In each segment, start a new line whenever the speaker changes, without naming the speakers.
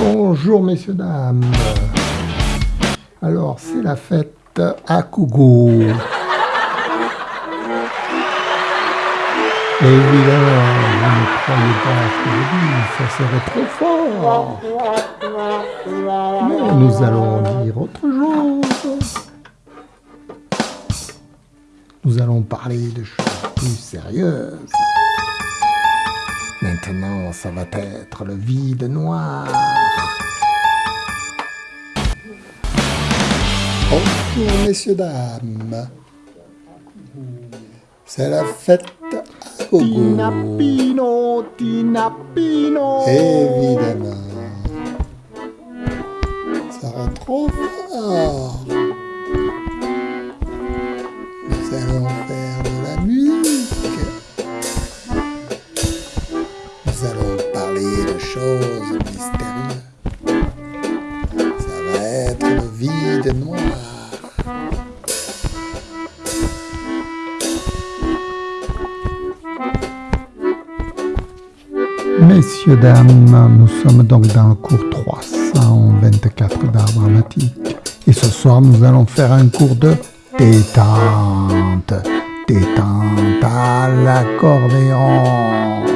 Bonjour messieurs, dames. Alors, c'est la fête à Kougou. Évidemment, vous ne croyez pas ce que je dis, ça serait trop fort. Mais nous allons dire autre chose. Nous allons parler de choses plus sérieuses. Maintenant, ça va être le vide noir? Bonjour, messieurs, dames. C'est la fête à gogo.
Tinapino, Tinapino.
Évidemment. Ça rend trop fort. Messieurs, dames, nous sommes donc dans le cours 324 d'art dramatique. Et ce soir, nous allons faire un cours de détente. Détente à l'accordéon.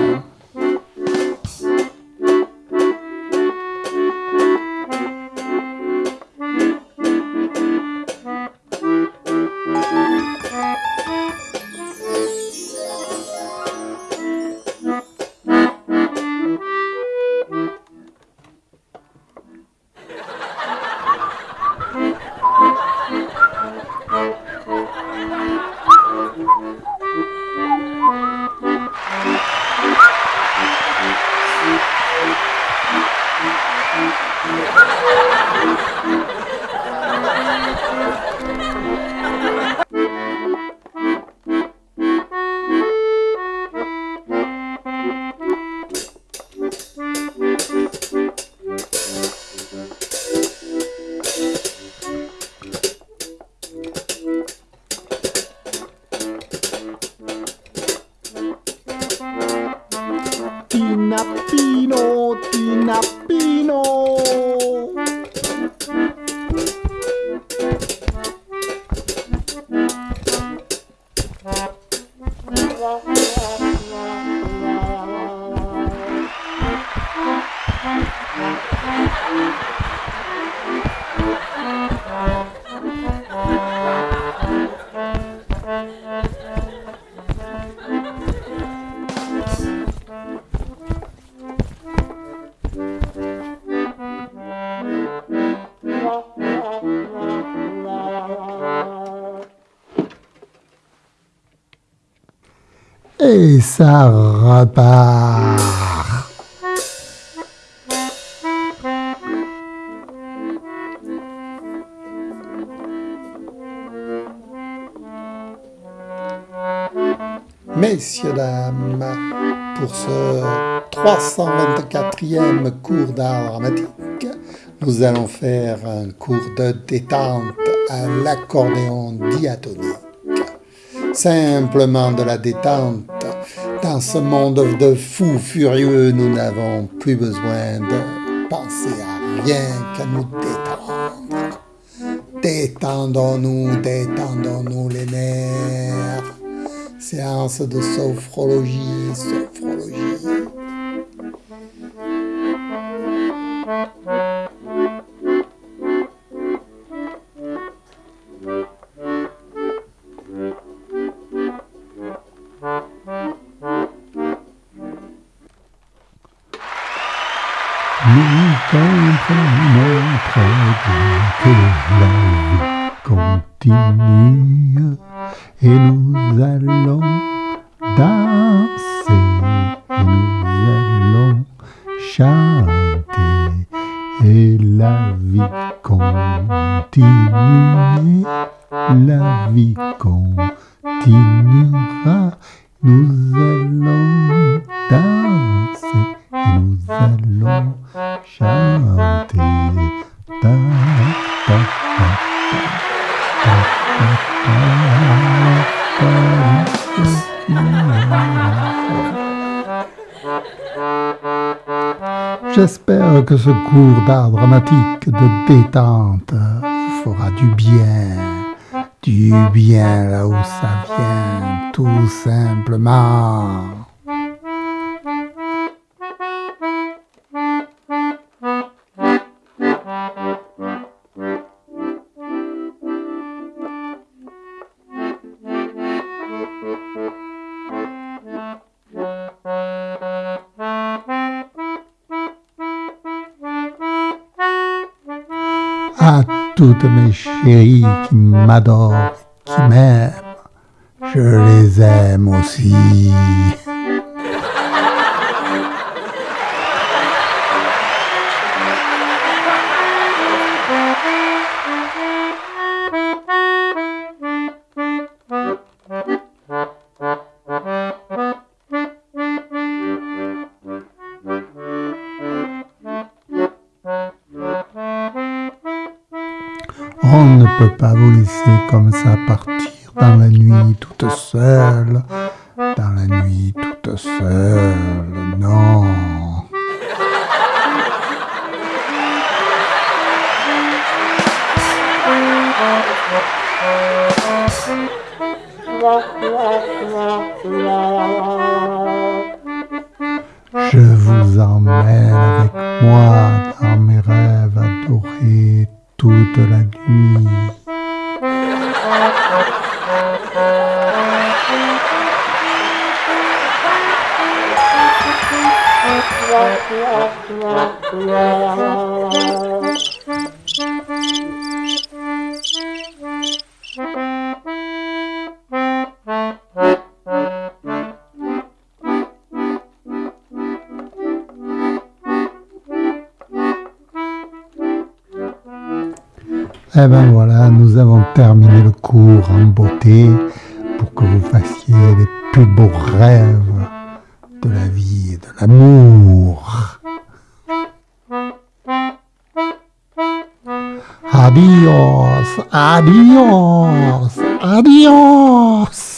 Et ça repart. Messieurs, dames, pour ce 324e cours d'art dramatique, nous allons faire un cours de détente à l'accordéon diatonique. Simplement de la détente. Dans ce monde de fous furieux, nous n'avons plus besoin de penser à rien qu'à nous détendre. Détendons-nous, détendons-nous les nerfs. Séance de sophrologie, sophrologie. Que continue et nous allons danser et nous allons chanter. Et la vie continue, la vie continuera, nous allons que ce cours d'art dramatique de détente vous fera du bien. Du bien là où ça vient, tout simplement. À toutes mes chéries qui m'adorent, qui m'aiment. Je les aime aussi. On ne peut pas vous laisser comme ça partir dans la nuit toute seule. Dans la nuit toute seule, non. Je vous emmène avec moi adorés toute la Eh ben voilà, nous avons terminé le cours en beauté pour que vous fassiez les plus beaux rêves de la vie et de l'amour. Adios, adios, adios.